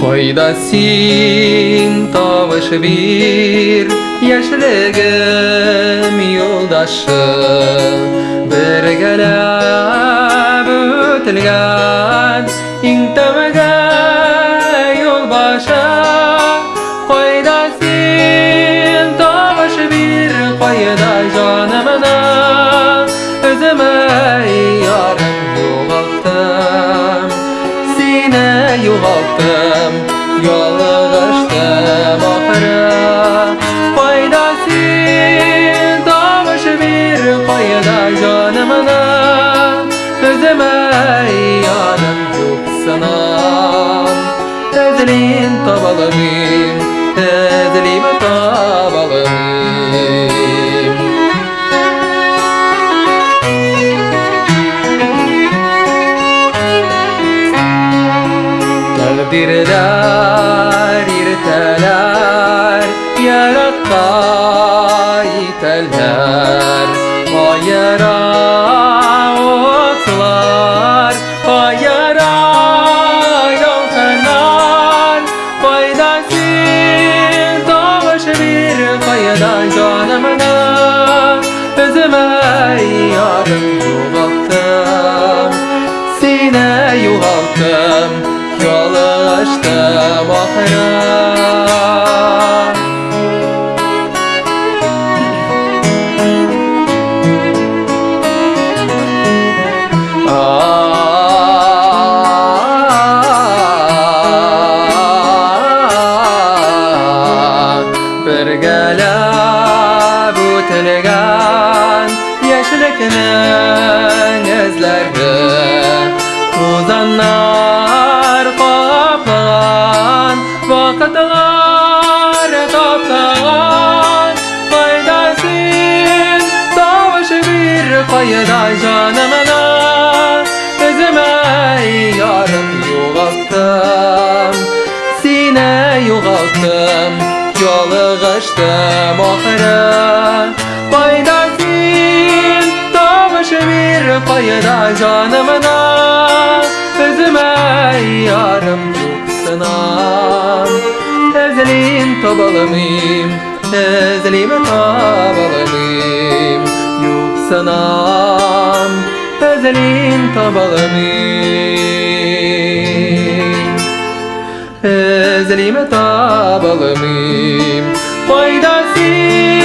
Қойда сен табыш бир Яшілігім юлдашы Біргеләп өтілген Ең юлбашы. Ялгыштым, ялгыштым ахыры Кайда син, тамыш бир, кайда жанымны Өземә яным юк сынан Эзлин табылып Takdirler irteler Yarakta iteller. Hayara otlar Hayara yolkanlar Faydasın Doğuş bir fayda canımına Özüme Yollaştım ahıra Bir gelip ötülgen Yaşlıkının Hayır ay canımına Özüme yarım yuğalttım Sine yuğalttım Yolğıştım ahire Bayda sil Davışı bir Hayır canımına Özüme yarım yuğsınam Ezlim tabalımim Ezlim tabalımim tabalımım Yok sana Ezlin tabalımım Ezlime tabalımım Faydasın